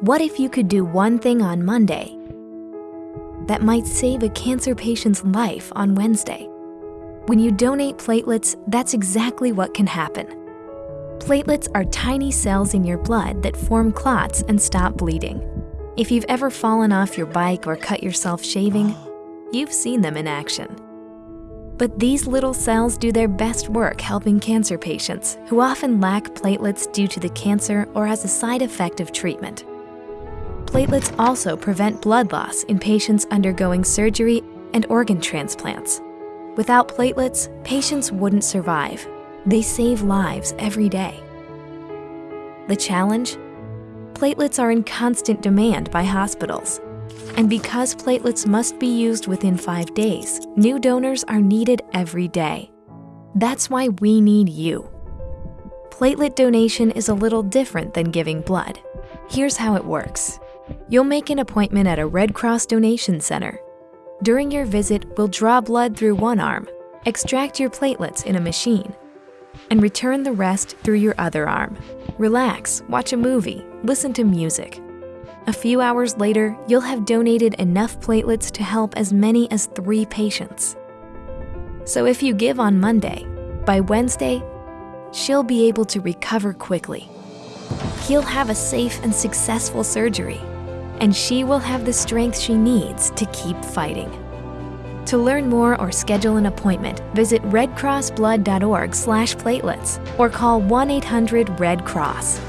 What if you could do one thing on Monday that might save a cancer patient's life on Wednesday? When you donate platelets, that's exactly what can happen. Platelets are tiny cells in your blood that form clots and stop bleeding. If you've ever fallen off your bike or cut yourself shaving, you've seen them in action. But these little cells do their best work helping cancer patients who often lack platelets due to the cancer or as a side effect of treatment. Platelets also prevent blood loss in patients undergoing surgery and organ transplants. Without platelets, patients wouldn't survive. They save lives every day. The challenge? Platelets are in constant demand by hospitals. And because platelets must be used within five days, new donors are needed every day. That's why we need you. Platelet donation is a little different than giving blood. Here's how it works. You'll make an appointment at a Red Cross donation center. During your visit, we'll draw blood through one arm, extract your platelets in a machine, and return the rest through your other arm. Relax, watch a movie, listen to music. A few hours later, you'll have donated enough platelets to help as many as three patients. So if you give on Monday, by Wednesday, she'll be able to recover quickly. He'll have a safe and successful surgery, and she will have the strength she needs to keep fighting. To learn more or schedule an appointment, visit redcrossblood.org/platelets or call 1-800-RED-CROSS.